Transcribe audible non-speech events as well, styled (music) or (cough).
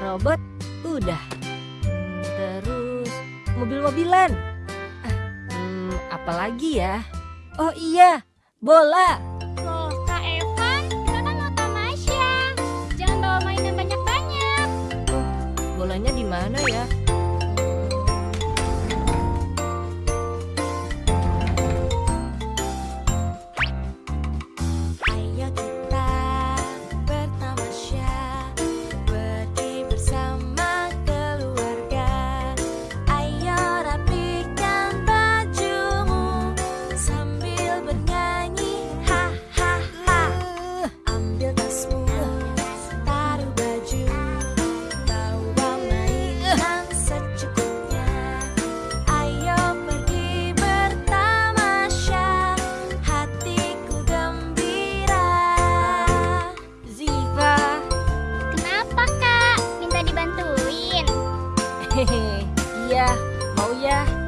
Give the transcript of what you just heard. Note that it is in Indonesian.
robot, udah. Hmm, terus mobil-mobilan. Ah, hmm, apalagi ya? Oh iya, bola. Loh, Kak Evan, kita kan mau tamasya. Jangan bawa mainan banyak-banyak. Bolanya di mana ya? (laughs) Yeah, mẫu da